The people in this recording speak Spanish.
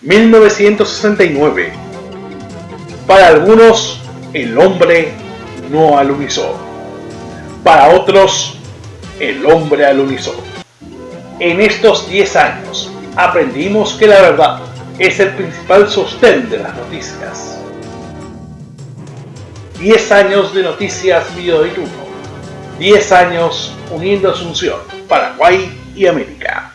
1969. Para algunos, el hombre no alunizó. Para otros, el hombre alunizó. En estos 10 años, aprendimos que la verdad es el principal sostén de las noticias. 10 años de noticias Video 10 años uniendo Asunción, Paraguay y América.